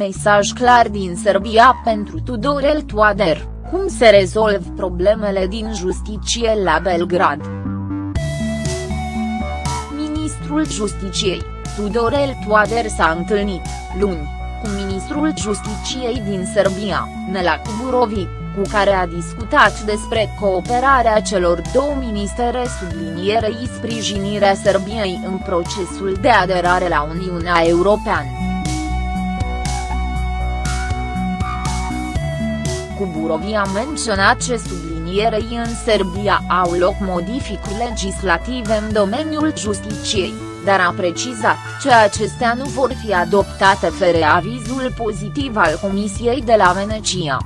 Mesaj clar din Serbia pentru Tudorel Toader, cum se rezolv problemele din justiție la Belgrad. Ministrul Justiciei, Tudorel Toader s-a întâlnit, luni, cu ministrul Justiciei din Serbia, Nela Kuburovic cu care a discutat despre cooperarea celor două ministere sublinierei sprijinirea Serbiei în procesul de aderare la Uniunea Europeană. Cuburovi a menționat ce sublinierei în Serbia au loc modificări legislative în domeniul justiciei, dar a precizat că acestea nu vor fi adoptate fără avizul pozitiv al Comisiei de la Venecia.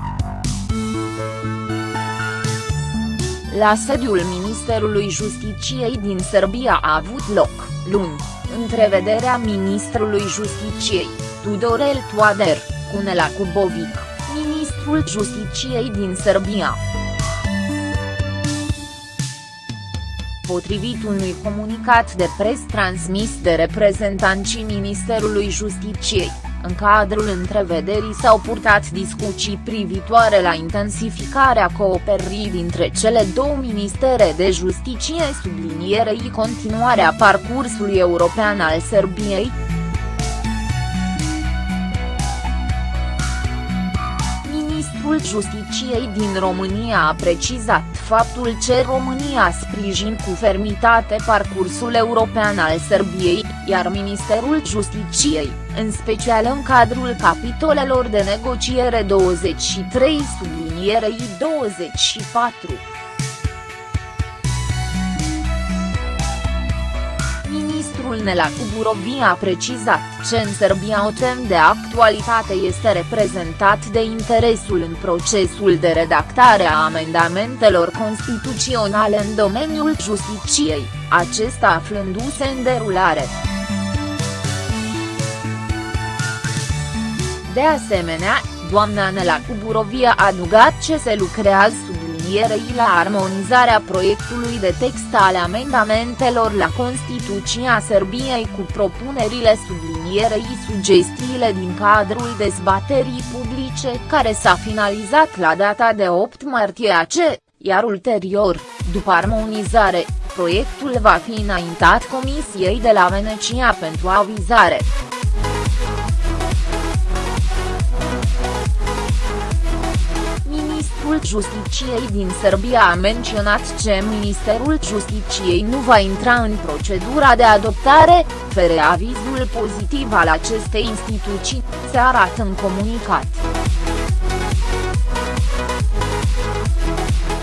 La sediul Ministerului Justiciei din Serbia a avut loc, luni, întrevederea ministrului Justiciei, Tudorel Toader, cu Nela Kubovic, ministrul Justiciei din Serbia. Potrivit unui comunicat de pres transmis de reprezentanții Ministerului Justiciei, în cadrul întrevederii s-au purtat discuții privitoare la intensificarea cooperării dintre cele două ministere de justiție sublinierei continuarea parcursului european al Serbiei, Ministrul Justiciei din România a precizat faptul că România sprijin cu fermitate parcursul european al Serbiei, iar Ministerul Justiciei, în special în cadrul capitolelor de negociere 23 sublinierei 24. Ministrul Nela Kuburovi a precizat că în Serbia o tem de actualitate este reprezentat de interesul în procesul de redactare a amendamentelor constituționale în domeniul justiciei, acesta aflându-se în derulare. De asemenea, doamna Nela Kuburovi a adugat ce se lucrează sub sublinierei la armonizarea proiectului de text ale amendamentelor la Constituția Serbiei cu propunerile sublinierei sugestiile din cadrul dezbaterii publice care s-a finalizat la data de 8 martie AC, iar ulterior, după armonizare, proiectul va fi înaintat Comisiei de la Venecia pentru avizare. Justiciei din Serbia a menționat că Ministerul Justiciei nu va intra în procedura de adoptare, fără avizul pozitiv al acestei instituții, se arată în comunicat.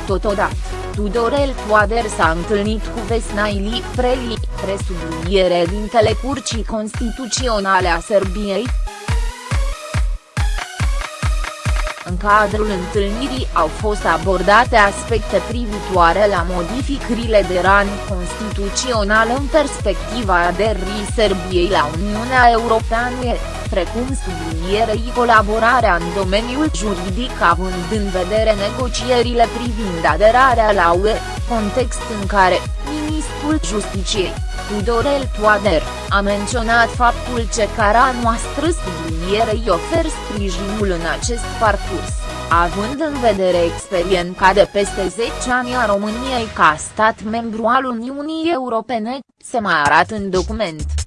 Totodată, Tudorel Toader s-a întâlnit cu Vesnaili Preli, presubliniere din Telecurcii Constituționale a Serbiei, În cadrul întâlnirii au fost abordate aspecte privitoare la modificările de rang constituțional în perspectiva aderării Serbiei la Uniunea Europeană, precum sublinierei colaborarea în domeniul juridic având în vedere negocierile privind aderarea la UE, context în care, Ministrul Justiciei, Tudorel Toader, a menționat faptul că cara noastră sublinierei ofer sprijinul în acest parcurs, având în vedere experiența de peste 10 ani a României ca stat membru al Uniunii Europene, se mai arată în document.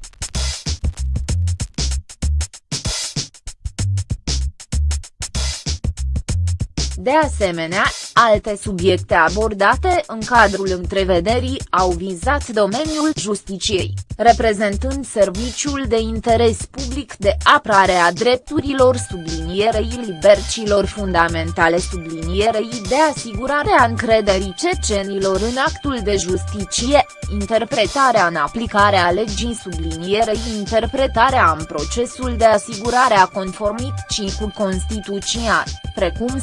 De asemenea, alte subiecte abordate în cadrul întrevederii au vizat domeniul justiciei, reprezentând serviciul de interes public de apărare a drepturilor sublinierei libercilor fundamentale sublinierei de asigurare a încrederii cecenilor în actul de justiție, interpretarea în aplicare a legii sublinierei interpretarea în procesul de asigurare a conformității cu Constituția, precum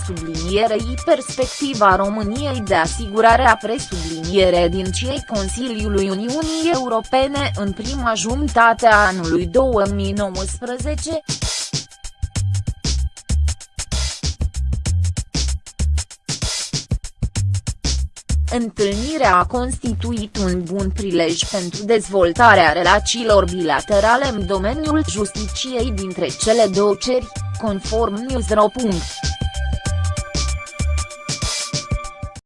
sublinierei perspectiva României de asigurare a presubliniere din cei Consiliului Uniunii Europene în prima jumătate a anului 2019. Întâlnirea a constituit un bun prilej pentru dezvoltarea relațiilor bilaterale în domeniul justiciei dintre cele două ceri, conform Newsro.